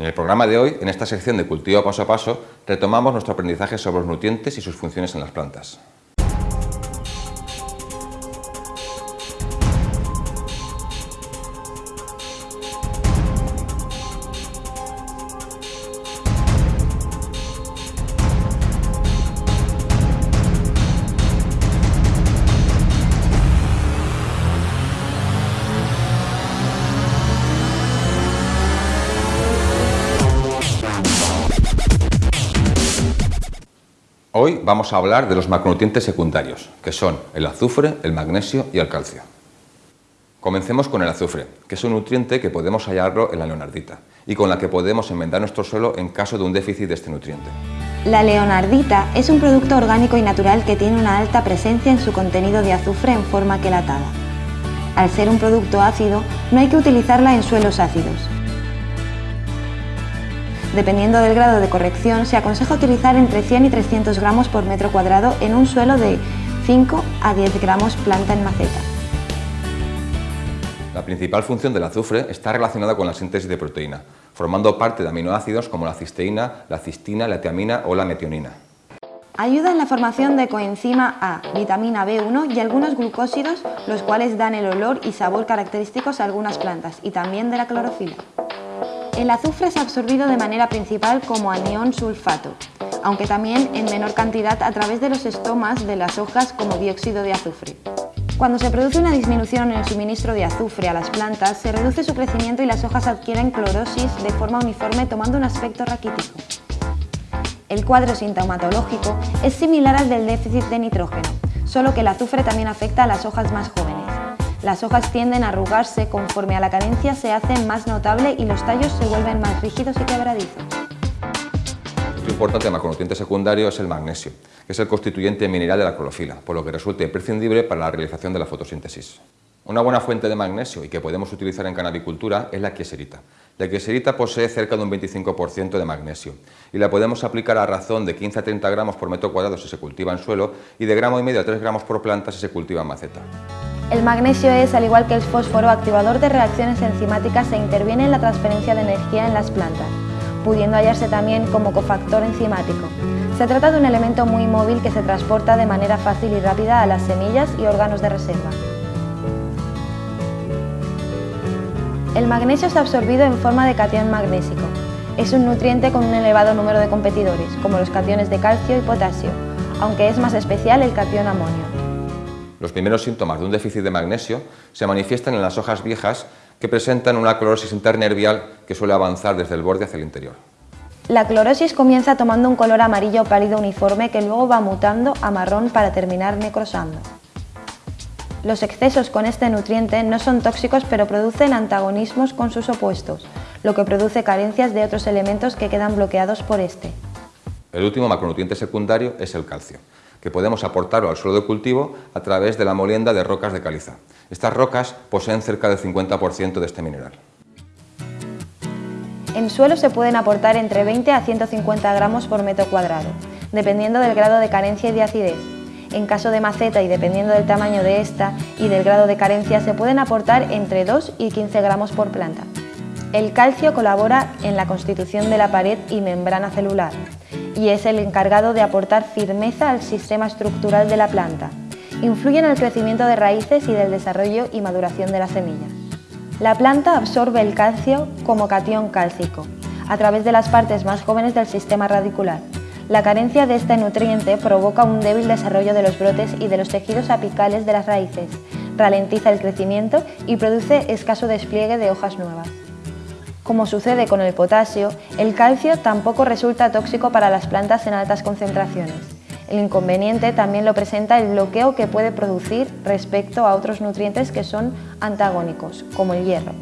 En el programa de hoy, en esta sección de Cultivo Paso a Paso, retomamos nuestro aprendizaje sobre los nutrientes y sus funciones en las plantas. Hoy vamos a hablar de los macronutrientes secundarios, que son el azufre, el magnesio y el calcio. Comencemos con el azufre, que es un nutriente que podemos hallarlo en la leonardita y con la que podemos enmendar nuestro suelo en caso de un déficit de este nutriente. La leonardita es un producto orgánico y natural que tiene una alta presencia en su contenido de azufre en forma quelatada. Al ser un producto ácido, no hay que utilizarla en suelos ácidos, Dependiendo del grado de corrección, se aconseja utilizar entre 100 y 300 gramos por metro cuadrado en un suelo de 5 a 10 gramos planta en maceta. La principal función del azufre está relacionada con la síntesis de proteína, formando parte de aminoácidos como la cisteína, la cistina, la tiamina o la metionina. Ayuda en la formación de coenzima A, vitamina B1 y algunos glucósidos, los cuales dan el olor y sabor característicos a algunas plantas, y también de la clorofila. El azufre es absorbido de manera principal como anión sulfato, aunque también en menor cantidad a través de los estomas de las hojas como dióxido de azufre. Cuando se produce una disminución en el suministro de azufre a las plantas, se reduce su crecimiento y las hojas adquieren clorosis de forma uniforme tomando un aspecto raquítico. El cuadro sintomatológico es similar al del déficit de nitrógeno, solo que el azufre también afecta a las hojas más jóvenes. Las hojas tienden a arrugarse conforme a la carencia se hacen más notable y los tallos se vuelven más rígidos y quebradizos. Otro importante macronutriente secundario es el magnesio, que es el constituyente mineral de la clorofila, por lo que resulta imprescindible para la realización de la fotosíntesis. Una buena fuente de magnesio y que podemos utilizar en canabicultura es la quieserita. La quieserita posee cerca de un 25% de magnesio y la podemos aplicar a razón de 15 a 30 gramos por metro cuadrado si se cultiva en suelo y de gramo y medio a 3 gramos por planta si se cultiva en maceta. El magnesio es, al igual que el fósforo, activador de reacciones enzimáticas e interviene en la transferencia de energía en las plantas, pudiendo hallarse también como cofactor enzimático. Se trata de un elemento muy móvil que se transporta de manera fácil y rápida a las semillas y órganos de reserva. El magnesio es absorbido en forma de catión magnésico. Es un nutriente con un elevado número de competidores, como los cationes de calcio y potasio, aunque es más especial el catión amonio. Los primeros síntomas de un déficit de magnesio se manifiestan en las hojas viejas que presentan una clorosis internervial que suele avanzar desde el borde hacia el interior. La clorosis comienza tomando un color amarillo pálido uniforme que luego va mutando a marrón para terminar necrosando. Los excesos con este nutriente no son tóxicos pero producen antagonismos con sus opuestos, lo que produce carencias de otros elementos que quedan bloqueados por este. El último macronutriente secundario es el calcio, que podemos aportarlo al suelo de cultivo a través de la molienda de rocas de caliza. Estas rocas poseen cerca del 50% de este mineral. En suelo se pueden aportar entre 20 a 150 gramos por metro cuadrado, dependiendo del grado de carencia y de acidez. En caso de maceta y dependiendo del tamaño de esta y del grado de carencia se pueden aportar entre 2 y 15 gramos por planta. El calcio colabora en la constitución de la pared y membrana celular, y es el encargado de aportar firmeza al sistema estructural de la planta. Influye en el crecimiento de raíces y del desarrollo y maduración de la semilla. La planta absorbe el calcio como catión cálcico, a través de las partes más jóvenes del sistema radicular. La carencia de este nutriente provoca un débil desarrollo de los brotes y de los tejidos apicales de las raíces, ralentiza el crecimiento y produce escaso despliegue de hojas nuevas. Como sucede con el potasio, el calcio tampoco resulta tóxico para las plantas en altas concentraciones. El inconveniente también lo presenta el bloqueo que puede producir respecto a otros nutrientes que son antagónicos, como el hierro.